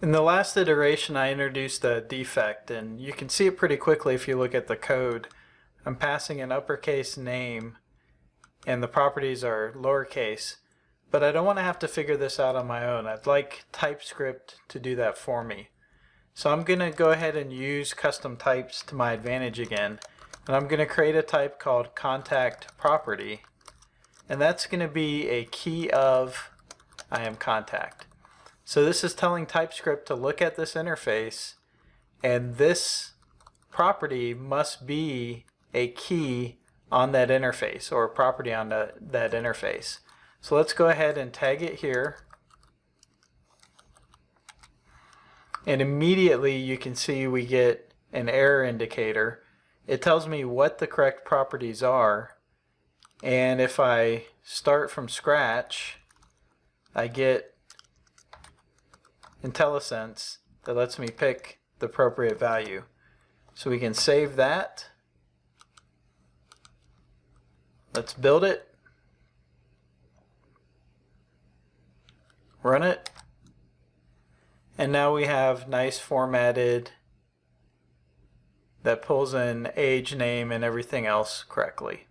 In the last iteration I introduced a defect and you can see it pretty quickly if you look at the code. I'm passing an uppercase name and the properties are lowercase but I don't want to have to figure this out on my own. I'd like TypeScript to do that for me. So I'm going to go ahead and use custom types to my advantage again and I'm going to create a type called contact property and that's going to be a key of I am contact. So this is telling TypeScript to look at this interface and this property must be a key on that interface or a property on the, that interface. So let's go ahead and tag it here. And immediately you can see we get an error indicator. It tells me what the correct properties are. And if I start from scratch, I get IntelliSense that lets me pick the appropriate value. So we can save that. Let's build it. Run it. And now we have nice formatted that pulls in age, name, and everything else correctly.